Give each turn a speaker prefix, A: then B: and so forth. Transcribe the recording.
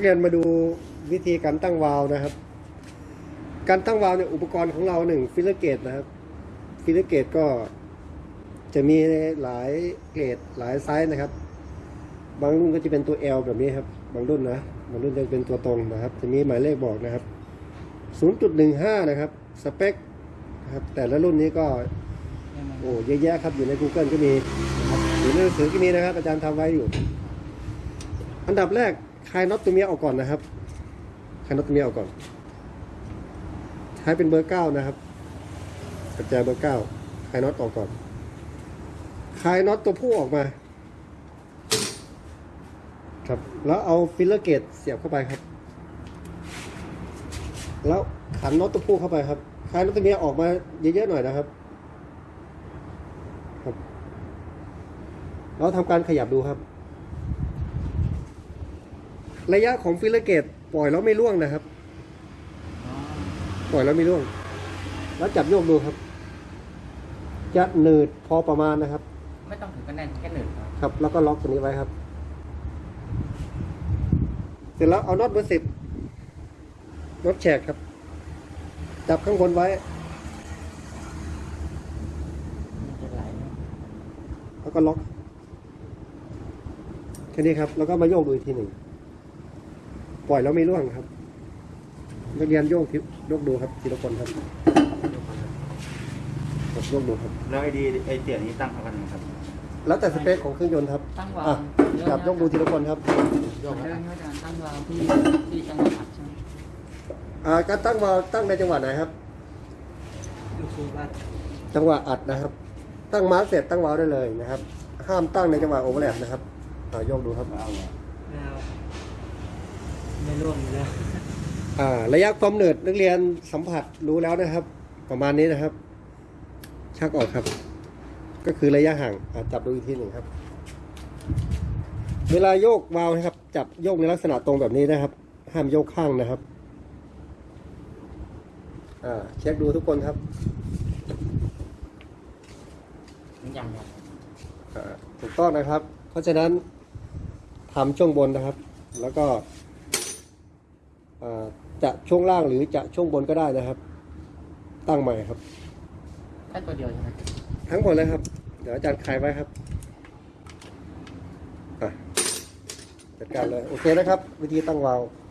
A: ักเรียนมาดูวิธีการตั้งวาล์วนะครับ การตั้งวาล์วเนี่ยอุปกรณ์ของเราหนึ่ง feeler gauge นะครับ feeler gauge ก็จะมีหลายเกรดหลายไซส์นะครับ บางรุ่นก็จะเป็นตัว L แบบนี้ครับ บางรุ่นนะ บางรุ่นจะเป็นตัวตรงนะครับ จะมีหมายเลขบอกนะครับ 0.15 นะครับ สเปคนะครับ แต่ละรุ่นนี้ก็ โอ้เยอะแยะครับ อยู่ใน Google ก็มีอยู่ในหนังสือก็มีนะครับ อาจารย์ทำไว้อยู่ อันดับแรก คลายน็อตตัวเมียออกก่อนนะครับคลายน็อตตัวเมียออกก่อนใช้เป็นเบอร์เก้านะครับประแจเบอร์เก้าคลายน็อตออกก่อนคลายน็อตตัวผู้ออกมา ครับแล้วเอา feeler gauge เสียบเข้าไปครับ แล้วขันน็อตตัวผู้เข้าไปครับคลายน็อตตัวเมียออกมาเยอะๆหน่อยนะครับครับเราทำการขยับดูครับ ระยะของ feeler gauge ปล่อยแล้วไม่ร่วงนะครับ ปล่อยแล้วไม่ร่วง แล้วจับโยกดูครับ จะหนืดพอประมาณนะครับ
B: ไม่ต้องถึงกับแน่นแค่หนืดครับ
A: ครับ แล้วก็ล็อกตัวนี้ไว้ครับ เสร็จแล้วเอาน็อตเบอร์สิบน็อตแฉกครับ จับข้างบนไว้
B: มันจะไหล
A: แล้วก็ล็อกแค่นี้ครับ แล้วก็มาโยกดูอีกทีหนึ่ง ปล่อยแล้วไม่ร่วงครับนักเรียนโยกทีโยกดูครับทีละคนครับครับโยกดูครับ
C: แล้วไอดีไอเตียนี้ตั้งเท่ากันไหมครับ
A: แล้วแต่สเปคของเครื่องยนต์ครับ
B: ตั้งวา
A: อะ
B: ล์ว
A: จับยกดูทีละคนครับ
B: เรื่องนี้อาจารย์ตั้งวาล์วที่ที่จังหวัดอัดใช่ไหม
A: อ่าการตั้งวาล์วตั้งในจังหวะไหนครับ
B: ลูกสูบด้าน
A: จังหวะอัดนะครับ ตั้ง mark เสร็จตั้งวาล์วได้เลยนะครับ ห้ามตั้งในจังหวะ overlap นะครับอ่าโยกดูครับ
C: เอาอะ
B: ไม่ร่วงอยู่แล้ว
A: อ่าระยะความหนืดนักเรียนสัมผัสรู้แล้วนะครับ ประมาณนี้นะครับ ชักออกครับ ก็คือระยะห่างอ่าจับดูอีกทีหนึ่งครับ เวลาโยกวาล์วนะครับ จับโยกในลักษณะตรงแบบนี้นะครับ ห้ามโยกข้างนะครับอ่าเช็คดูทุกคนครับ
B: มันยังครับ
A: อ่าถูกต้องนะครับ เพราะฉะนั้นทำช่วงบนนะครับ แล้วก็อ่า จะช่วงล่างหรือจะช่วงบนก็ได้นะครับ ตั้งใหม่ครับ
B: แค่ตัวเดียวใช่ไหม
A: ทั้งหมดเลยครับ เดี๋ยวอาจารย์คลายไว้ครับอะจัดการเลย โอเคนะครับ วิธีตั้งวาล์ว